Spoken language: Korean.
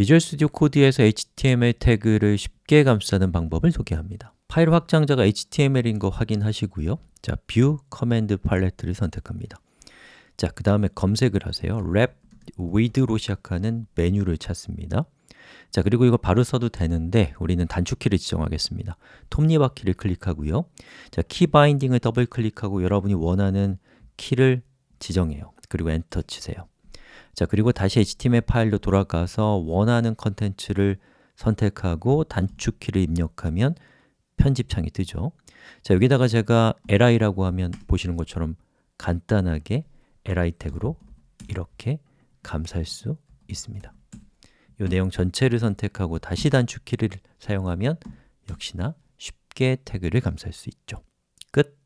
Visual Studio Code에서 HTML 태그를 쉽게 감싸는 방법을 소개합니다. 파일 확장자가 HTML인 거 확인하시고요. 자, View Command Palette를 선택합니다. 자, 그 다음에 검색을 하세요. Wrap with로 시작하는 메뉴를 찾습니다. 자, 그리고 이거 바로 써도 되는데 우리는 단축키를 지정하겠습니다. 톱니바퀴를 클릭하고요. 자, key binding을 더블 클릭하고 여러분이 원하는 키를 지정해요. 그리고 엔터 치세요 자, 그리고 다시 HTML 파일로 돌아가서 원하는 컨텐츠를 선택하고 단축키를 입력하면 편집창이 뜨죠. 자, 여기다가 제가 li라고 하면 보시는 것처럼 간단하게 li 태그로 이렇게 감쌀 수 있습니다. 이 내용 전체를 선택하고 다시 단축키를 사용하면 역시나 쉽게 태그를 감쌀 수 있죠. 끝!